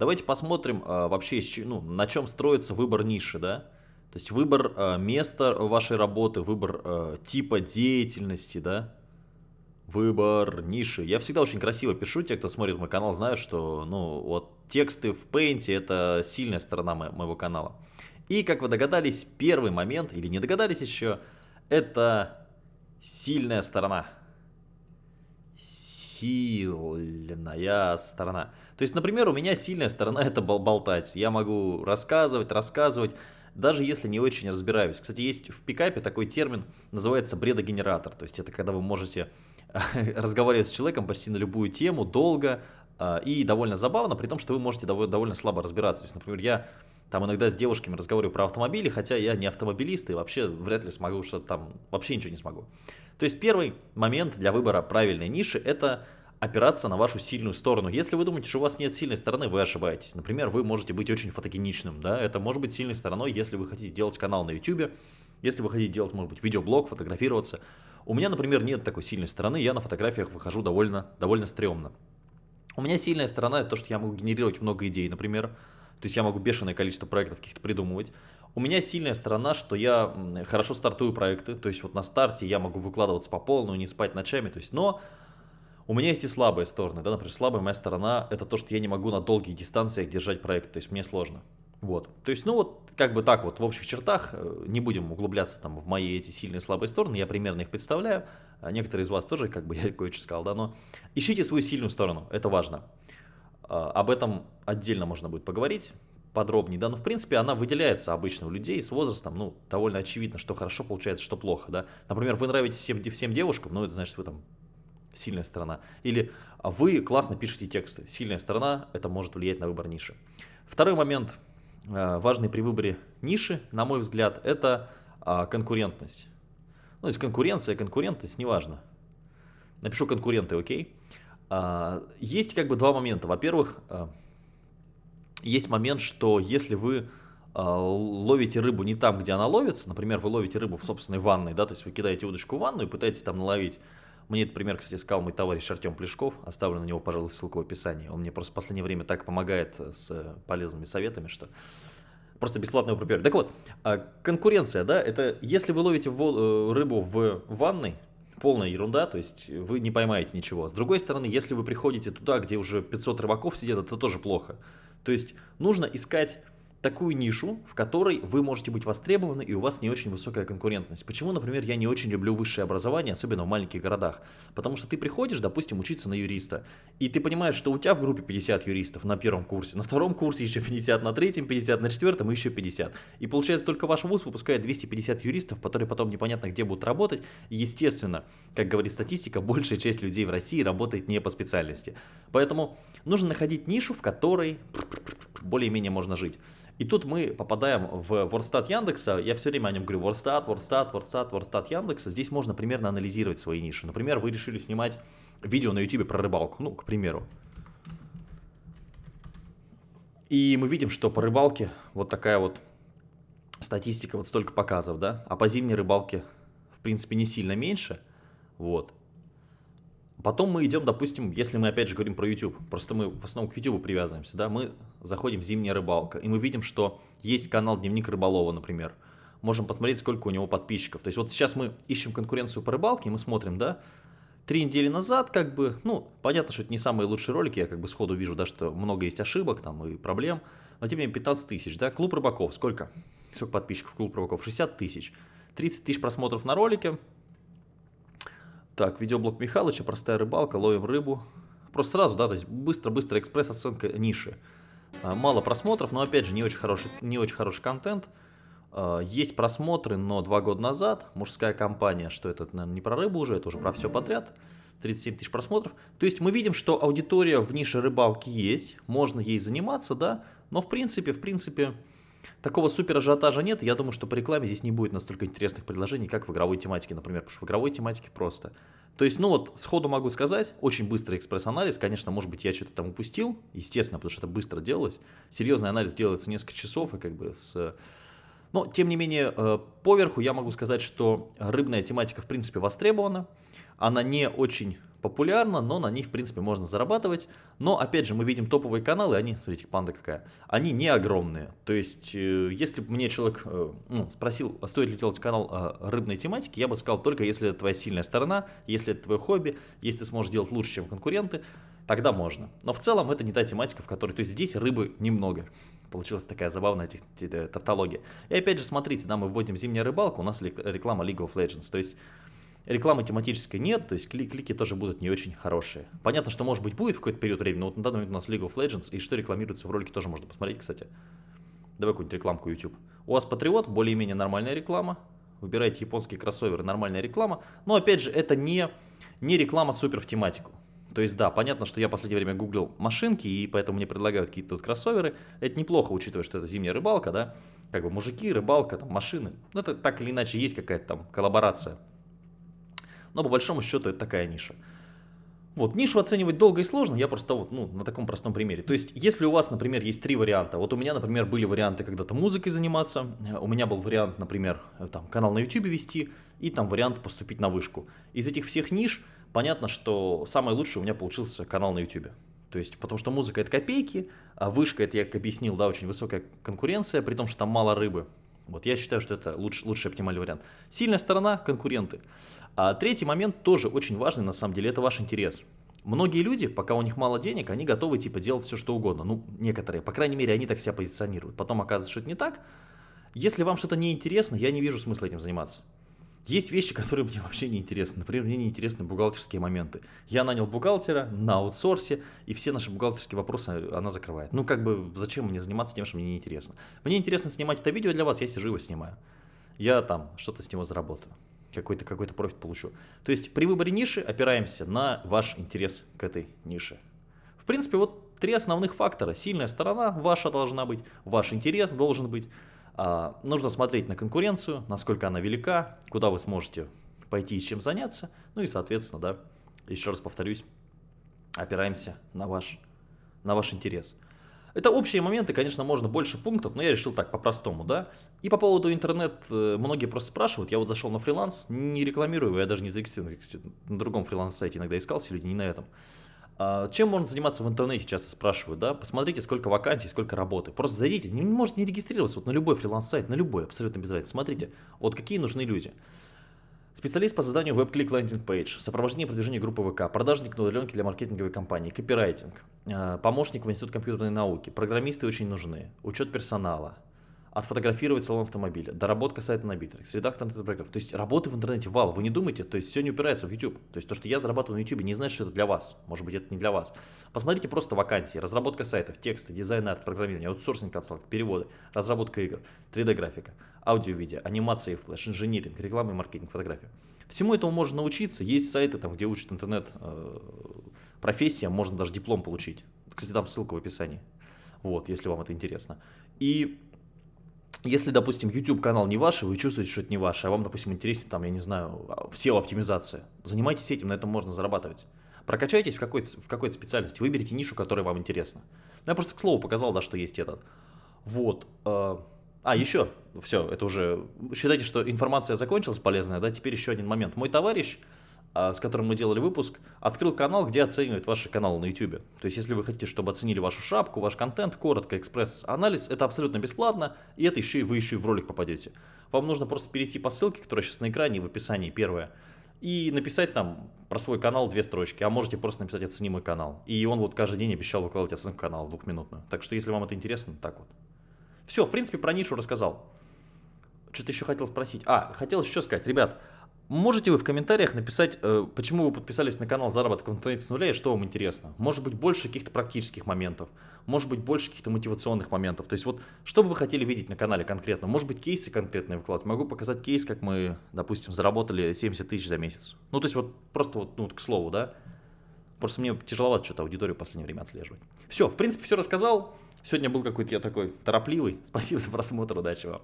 Давайте посмотрим а, вообще, ну, на чем строится выбор ниши, да? То есть выбор а, места вашей работы, выбор а, типа деятельности, да? Выбор ниши. Я всегда очень красиво пишу, те, кто смотрит мой канал, знают, что, ну, вот тексты в Paint это сильная сторона мо моего канала. И, как вы догадались, первый момент, или не догадались еще, это сильная сторона. Сильная сторона. То есть, например, у меня сильная сторона это бол болтать. Я могу рассказывать, рассказывать, даже если не очень разбираюсь. Кстати, есть в пикапе такой термин, называется бредогенератор. То есть, это когда вы можете разговаривать с человеком почти на любую тему, долго а, и довольно забавно, при том, что вы можете довольно слабо разбираться. То есть, например, я там иногда с девушками разговариваю про автомобили, хотя я не автомобилист и вообще вряд ли смогу что-то там, вообще ничего не смогу. То есть первый момент для выбора правильной ниши – это опираться на вашу сильную сторону. Если вы думаете, что у вас нет сильной стороны, вы ошибаетесь. Например, вы можете быть очень фотогеничным, да, это может быть сильной стороной, если вы хотите делать канал на YouTube, если вы хотите делать, может быть, видеоблог, фотографироваться. У меня, например, нет такой сильной стороны, я на фотографиях выхожу довольно, довольно стрёмно. У меня сильная сторона – это то, что я могу генерировать много идей, например, то есть я могу бешеное количество проектов каких-то придумывать. У меня сильная сторона, что я хорошо стартую проекты, то есть вот на старте я могу выкладываться по полную, не спать ночами, то есть, но у меня есть и слабые стороны, да, например, слабая моя сторона – это то, что я не могу на долгих дистанциях держать проект, то есть мне сложно. Вот, то есть, ну вот, как бы так вот, в общих чертах, э, не будем углубляться там в мои эти сильные и слабые стороны, я примерно их представляю, а некоторые из вас тоже, как бы я кое-что сказал, да, но ищите свою сильную сторону, это важно. А, об этом отдельно можно будет поговорить подробнее, да, но в принципе она выделяется обычно у людей с возрастом, ну, довольно очевидно, что хорошо получается, что плохо, да. Например, вы нравитесь всем, всем девушкам, ну, это значит, вы там сильная сторона. Или вы классно пишете тексты, сильная сторона, это может влиять на выбор ниши. Второй момент – Э, важный при выборе ниши, на мой взгляд, это а, конкурентность. Ну, то есть конкуренция, конкурентность, неважно. Напишу конкуренты, окей. А, есть как бы два момента. Во-первых, а, есть момент, что если вы ловите рыбу не там, где она ловится, например, вы ловите рыбу в собственной ванной, да, то есть вы кидаете удочку в ванну и пытаетесь там наловить мне этот пример, кстати, сказал мой товарищ Артем Плешков. Оставлю на него, пожалуй, ссылку в описании. Он мне просто в последнее время так помогает с полезными советами, что просто бесплатно его пропиарю. Так вот, а, конкуренция, да, это если вы ловите э, рыбу в ванной, полная ерунда, то есть вы не поймаете ничего. С другой стороны, если вы приходите туда, где уже 500 рыбаков сидят, это тоже плохо. То есть нужно искать такую нишу, в которой вы можете быть востребованы и у вас не очень высокая конкурентность. Почему, например, я не очень люблю высшее образование, особенно в маленьких городах? Потому что ты приходишь, допустим, учиться на юриста, и ты понимаешь, что у тебя в группе 50 юристов на первом курсе, на втором курсе еще 50, на третьем 50, на четвертом еще 50. И получается, только ваш вуз выпускает 250 юристов, которые потом непонятно где будут работать. естественно, как говорит статистика, большая часть людей в России работает не по специальности. Поэтому нужно находить нишу, в которой более-менее можно жить. И тут мы попадаем в WordStat Яндекса, я все время о нем говорю, WordStat, WordStat, WordStat, WordStat Яндекса, здесь можно примерно анализировать свои ниши. Например, вы решили снимать видео на YouTube про рыбалку, ну, к примеру. И мы видим, что по рыбалке вот такая вот статистика, вот столько показов, да, а по зимней рыбалке, в принципе, не сильно меньше, вот. Потом мы идем, допустим, если мы опять же говорим про YouTube, просто мы в основном к YouTube привязываемся, да, мы заходим в зимняя рыбалка, и мы видим, что есть канал Дневник Рыболова, например. Можем посмотреть, сколько у него подписчиков. То есть вот сейчас мы ищем конкуренцию по рыбалке, и мы смотрим, да, три недели назад, как бы, ну, понятно, что это не самые лучшие ролики, я как бы сходу вижу, да, что много есть ошибок там и проблем, но тем не менее 15 тысяч, да, Клуб Рыбаков, сколько? Сколько подписчиков Клуб Рыбаков? 60 тысяч. 30 тысяч просмотров на ролике, так, видеоблог Михалыча, простая рыбалка, ловим рыбу. Просто сразу, да, то есть быстро-быстро экспресс-оценка ниши. А, мало просмотров, но опять же не очень хороший, не очень хороший контент. А, есть просмотры, но два года назад мужская компания, что это, наверное, не про рыбу уже, это уже про все подряд. 37 тысяч просмотров. То есть мы видим, что аудитория в нише рыбалки есть, можно ей заниматься, да, но в принципе, в принципе, Такого супер ажиотажа нет, я думаю, что по рекламе здесь не будет настолько интересных предложений, как в игровой тематике, например, потому что в игровой тематике просто. То есть, ну вот, сходу могу сказать, очень быстрый экспресс-анализ, конечно, может быть, я что-то там упустил, естественно, потому что это быстро делалось. Серьезный анализ делается несколько часов, и как бы с... Но, тем не менее, э, поверху я могу сказать, что рыбная тематика, в принципе, востребована, она не очень популярно, но на них, в принципе, можно зарабатывать. Но, опять же, мы видим топовые каналы, они, смотрите, панда какая, они не огромные. То есть, э, если бы мне человек э, ну, спросил, а стоит ли делать канал э, рыбной тематики, я бы сказал, только если это твоя сильная сторона, если это твое хобби, если ты сможешь делать лучше, чем конкуренты, тогда можно. Но в целом это не та тематика, в которой... То есть, здесь рыбы немного. Получилась такая забавная тавтология. И опять же, смотрите, да, мы вводим зимняя рыбалка, у нас реклама League of Legends. То есть, Рекламы тематической нет, то есть клик клики тоже будут не очень хорошие. Понятно, что может быть будет в какой-то период времени, но вот на данный момент у нас League of Legends, и что рекламируется в ролике тоже можно посмотреть, кстати. Давай какую-нибудь рекламку YouTube. У вас Патриот, более-менее нормальная реклама. Выбирайте японские кроссоверы, нормальная реклама. Но опять же, это не, не реклама супер в тематику. То есть, да, понятно, что я в последнее время гуглил машинки, и поэтому мне предлагают какие-то тут кроссоверы. Это неплохо, учитывая, что это зимняя рыбалка, да. Как бы мужики, рыбалка, там, машины. Ну, это так или иначе есть какая-то там коллаборация но по большому счету это такая ниша. Вот, нишу оценивать долго и сложно, я просто вот, ну, на таком простом примере. То есть, если у вас, например, есть три варианта, вот у меня, например, были варианты когда-то музыкой заниматься, у меня был вариант, например, там, канал на YouTube вести, и там вариант поступить на вышку. Из этих всех ниш, понятно, что самое лучшее у меня получился канал на YouTube. То есть, потому что музыка это копейки, а вышка это, я как объяснил, да, очень высокая конкуренция, при том, что там мало рыбы. Вот я считаю, что это лучший, лучший оптимальный вариант. Сильная сторона – конкуренты. А третий момент тоже очень важный на самом деле – это ваш интерес. Многие люди, пока у них мало денег, они готовы типа делать все, что угодно. Ну, некоторые, по крайней мере, они так себя позиционируют. Потом оказывается, что это не так. Если вам что-то не интересно, я не вижу смысла этим заниматься. Есть вещи, которые мне вообще не интересны. Например, мне не интересны бухгалтерские моменты. Я нанял бухгалтера на аутсорсе, и все наши бухгалтерские вопросы она закрывает. Ну, как бы, зачем мне заниматься тем, что мне не интересно? Мне интересно снимать это видео для вас, я сижу его снимаю. Я там что-то с него заработаю. Какой-то какой, -то, профит получу. То есть при выборе ниши опираемся на ваш интерес к этой нише. В принципе, вот три основных фактора. Сильная сторона ваша должна быть, ваш интерес должен быть, нужно смотреть на конкуренцию, насколько она велика, куда вы сможете пойти и чем заняться. Ну и, соответственно, да, еще раз повторюсь, опираемся на ваш, на ваш интерес. Это общие моменты, конечно, можно больше пунктов, но я решил так, по-простому, да. И по поводу интернет, э, многие просто спрашивают, я вот зашел на фриланс, не рекламирую, я даже не зарегистрирован, на другом фриланс-сайте иногда искался, люди не на этом. А, чем можно заниматься в интернете, часто спрашивают, да? Посмотрите, сколько вакансий, сколько работы. Просто зайдите, не можете не регистрироваться вот на любой фриланс-сайт, на любой, абсолютно без разницы. Смотрите, вот какие нужны люди. Специалист по созданию веб-клик landing page, сопровождение продвижения группы ВК, продажник на удаленке для маркетинговой компании, копирайтинг, а, помощник в Институт компьютерной науки, программисты очень нужны, учет персонала, отфотографировать салон автомобиля, доработка сайта на Битрикс, редактор интернет-проектов. То есть работы в интернете вал, вы не думайте, то есть все не упирается в YouTube. То есть то, что я зарабатываю на YouTube, не значит, что это для вас. Может быть, это не для вас. Посмотрите просто вакансии, разработка сайтов, тексты, дизайн, арт, программирование, аутсорсинг, консалт, переводы, разработка игр, 3D-графика, аудио-видео, анимация и флеш, инжиниринг, реклама и маркетинг, фотография. Всему этому можно научиться. Есть сайты, там, где учат интернет э, можно даже диплом получить. Кстати, там ссылка в описании. Вот, если вам это интересно. И если, допустим, YouTube канал не ваш, и вы чувствуете, что это не ваше, а вам, допустим, интересен, там, я не знаю, SEO-оптимизация, занимайтесь этим, на этом можно зарабатывать. Прокачайтесь в какой-то в какой специальности, выберите нишу, которая вам интересна. Я просто к слову показал, да, что есть этот. Вот. Э, а, еще, все, это уже, считайте, что информация закончилась полезная, да, теперь еще один момент. Мой товарищ с которым мы делали выпуск, открыл канал, где оценивает ваши каналы на YouTube. То есть, если вы хотите, чтобы оценили вашу шапку, ваш контент, коротко, экспресс-анализ, это абсолютно бесплатно, и это еще и вы еще и в ролик попадете. Вам нужно просто перейти по ссылке, которая сейчас на экране в описании первая, и написать там про свой канал две строчки, а можете просто написать «Оцени мой канал». И он вот каждый день обещал выкладывать оценку канала двухминутную. Так что, если вам это интересно, так вот. Все, в принципе, про нишу рассказал. Что-то еще хотел спросить. А, хотел еще сказать, ребят, Можете вы в комментариях написать, э, почему вы подписались на канал заработок в интернете с нуля и что вам интересно. Может быть больше каких-то практических моментов, может быть больше каких-то мотивационных моментов. То есть вот, что бы вы хотели видеть на канале конкретно? Может быть кейсы конкретные выкладывать. Могу показать кейс, как мы, допустим, заработали 70 тысяч за месяц. Ну то есть вот просто вот, ну, к слову, да. Просто мне тяжеловато что-то аудиторию в последнее время отслеживать. Все, в принципе, все рассказал. Сегодня был какой-то я такой торопливый. Спасибо за просмотр, удачи вам.